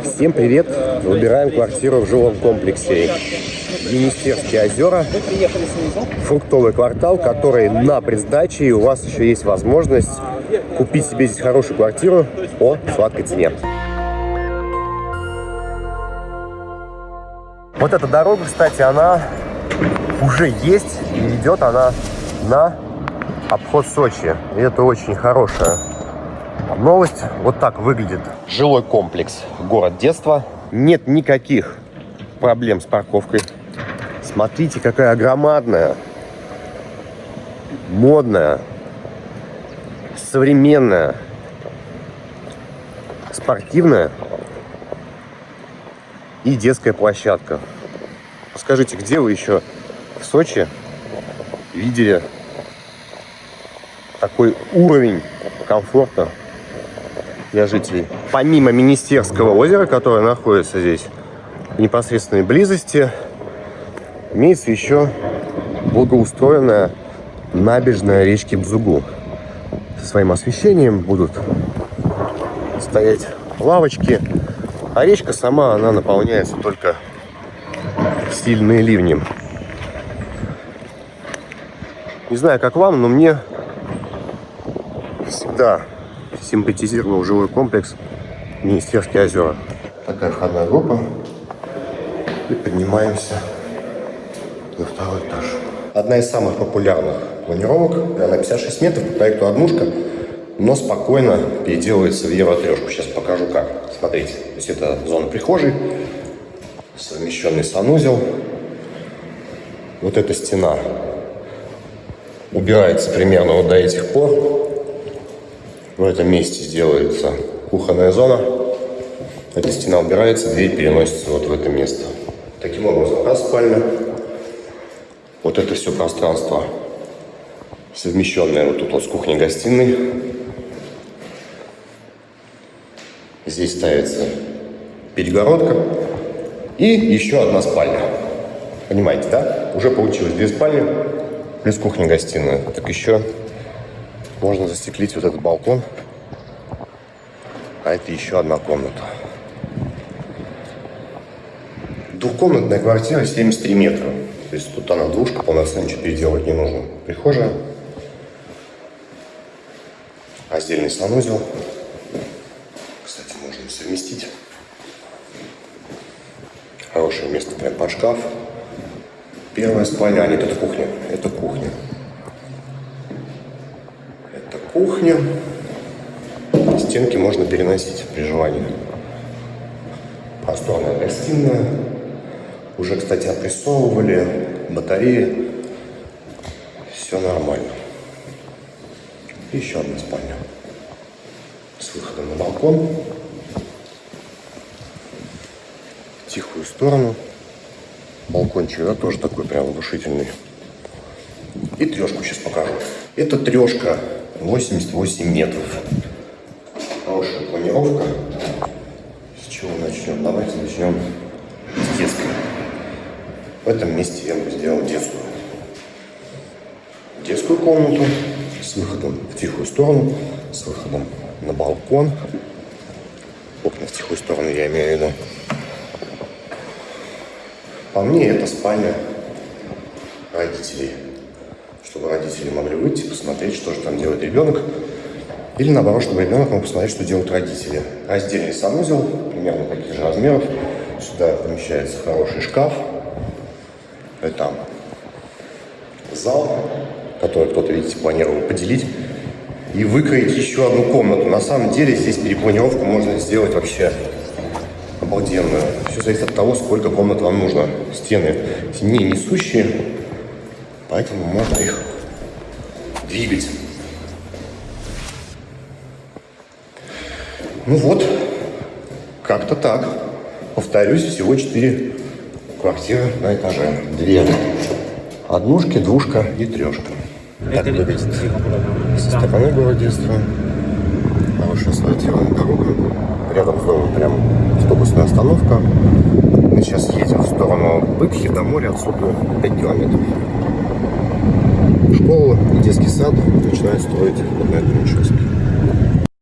Всем привет! Выбираем квартиру в жилом комплексе Енистерские озера. Фруктовый квартал, который на предсдаче. И у вас еще есть возможность купить себе здесь хорошую квартиру по сладкой цене. Вот эта дорога, кстати, она уже есть и идет она на обход Сочи. И это очень хорошая Новость вот так выглядит. Жилой комплекс «Город детства». Нет никаких проблем с парковкой. Смотрите, какая громадная, модная, современная, спортивная и детская площадка. Скажите, где вы еще в Сочи видели такой уровень комфорта для жителей. Помимо Министерского озера, которое находится здесь в непосредственной близости, имеется еще благоустроенная набережная речки Бзугу. Со своим освещением будут стоять лавочки, а речка сама, она наполняется только в сильные ливни. Не знаю, как вам, но мне всегда симпатизировал жилой комплекс Министерские озера. Такая входная группа. И поднимаемся на второй этаж. Одна из самых популярных планировок. Она 56 метров по проекту «Однушка», но спокойно переделывается в евро-трешку. Сейчас покажу как. Смотрите, то есть это зона прихожей, совмещенный санузел. Вот эта стена убирается примерно вот до этих пор в этом месте сделается кухонная зона. Эта стена убирается, дверь переносится вот в это место. Таким образом, раз спальня, вот это все пространство совмещенное вот тут вот с кухней-гостиной. Здесь ставится перегородка и еще одна спальня. Понимаете, да? Уже получилось две спальни плюс кухня-гостиная. Так еще можно застеклить вот этот балкон. А это еще одна комната. Двухкомнатная квартира 73 метра. То есть тут она двушка, полноценно ничего переделывать не нужно. Прихожая. Раздельный санузел. Кстати, можно совместить. Хорошее место прям под шкаф. Первая спальня, а нет, это кухня. Это кухня кухня. Стенки можно переносить при желании. Просторная гостиная. Уже, кстати, опрессовывали батареи. Все нормально. Еще одна спальня с выходом на балкон. Тихую сторону. Балкончик, да, тоже такой прям внушительный. И трешку сейчас покажу. Это трешка 88 метров. Хорошая планировка. С чего начнем? Давайте начнем с детской. В этом месте я бы сделал детскую. Детскую комнату с выходом в тихую сторону, с выходом на балкон. Окна в тихую сторону я имею в виду. По мне это спальня родителей чтобы родители могли выйти, посмотреть, что же там делает ребенок. Или наоборот, чтобы ребенок мог посмотреть, что делают родители. Раздельный санузел, примерно таких же размеров. Сюда помещается хороший шкаф. Это зал, который кто-то, видите, планировал поделить. И выкроить еще одну комнату. На самом деле здесь перепланировку можно сделать вообще обалденную. Все зависит от того, сколько комнат вам нужно. Стены не несущие, Поэтому можно их двигать. Ну вот, как-то так. Повторюсь, всего 4 квартиры на этаже. Две однушки, двушка и трешка. Так выглядит со стороны города детства. Хорошая асфальтированная дорога. Рядом с домом прям автобусная остановка. Мы сейчас едем в сторону Быкхи до моря, отсюда 5 километров школу и детский сад начинают строить в Одноэтажном